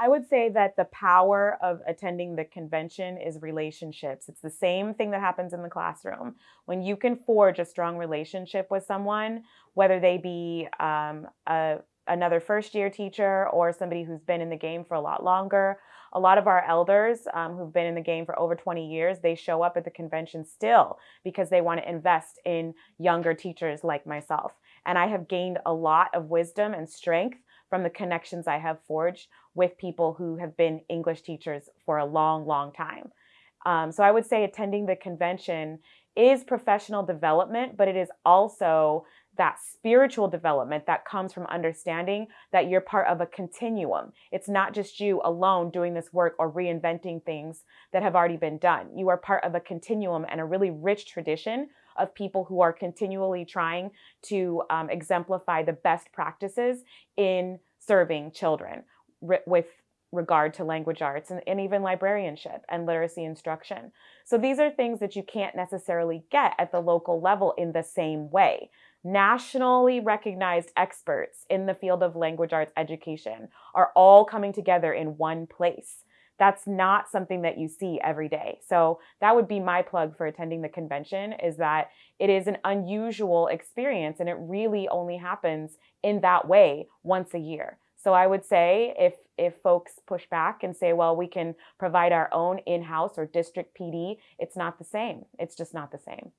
I would say that the power of attending the convention is relationships. It's the same thing that happens in the classroom. When you can forge a strong relationship with someone, whether they be um, a, another first year teacher or somebody who's been in the game for a lot longer, a lot of our elders um, who've been in the game for over 20 years, they show up at the convention still because they want to invest in younger teachers like myself. And I have gained a lot of wisdom and strength from the connections I have forged with people who have been English teachers for a long, long time. Um, so I would say attending the convention is professional development, but it is also that spiritual development that comes from understanding that you're part of a continuum. It's not just you alone doing this work or reinventing things that have already been done. You are part of a continuum and a really rich tradition of people who are continually trying to um, exemplify the best practices in serving children with regard to language arts and, and, even librarianship and literacy instruction. So these are things that you can't necessarily get at the local level in the same way. Nationally recognized experts in the field of language arts education are all coming together in one place that's not something that you see every day. So that would be my plug for attending the convention is that it is an unusual experience and it really only happens in that way once a year. So I would say if if folks push back and say, well, we can provide our own in-house or district PD, it's not the same. It's just not the same.